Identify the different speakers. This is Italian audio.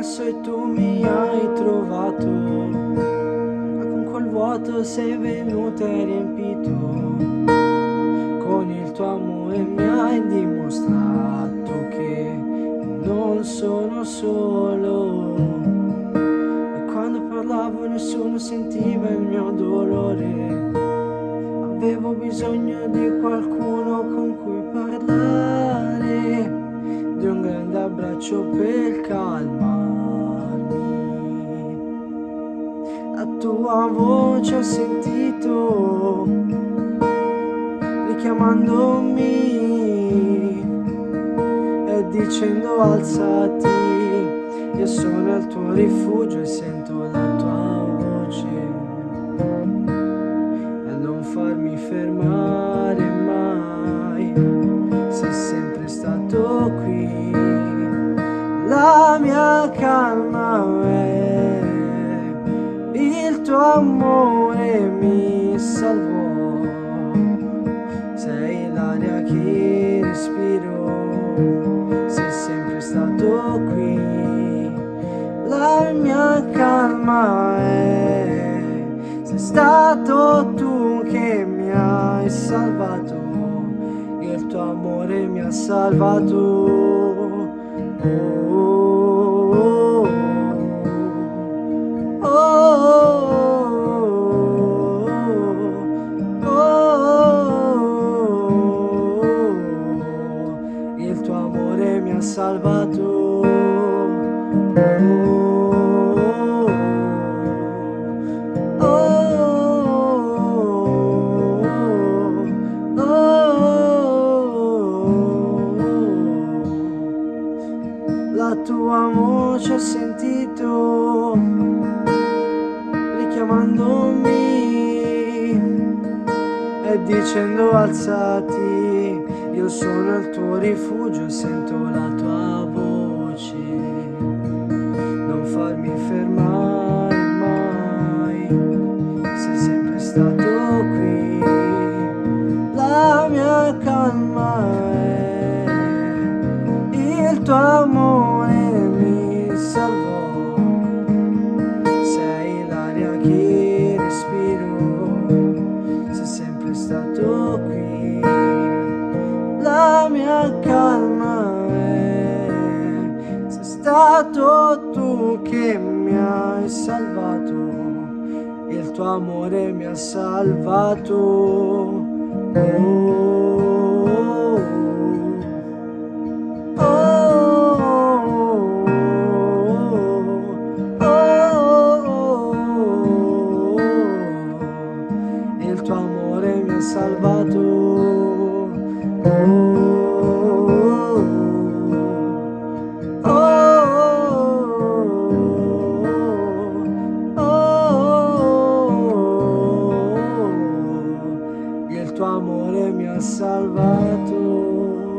Speaker 1: perso e tu mi hai trovato Ma con quel vuoto sei venuto e riempito. Con il tuo amore mi hai dimostrato che non sono solo. E quando parlavo nessuno sentiva il mio dolore. Avevo bisogno di qualcuno con cui parlare Di un grande abbraccio per calmarmi tua voce ho sentito Richiamandomi E dicendo alzati Io sono il tuo rifugio e sento la tua voce. Farmi fermare mai, sei sempre stato qui, la mia calma è, tuo amore mi salvò, sei l'aria che respiro, sei sempre stato qui, la mia calma è, sei stato tu che mi hai salvato, il tuo amore mi ha salvato. Oh, salvato. la tua voce ho sentito richiamandomi e dicendo alzati io sono il tuo rifugio sento la tua voce. Non farmi fermare mai. Sei sempre stato qui. La mia calma è il tuo amore calma è sei stato tu che mi hai salvato. Il tuo amore mi ha salvato. Oh. amore mi ha salvato.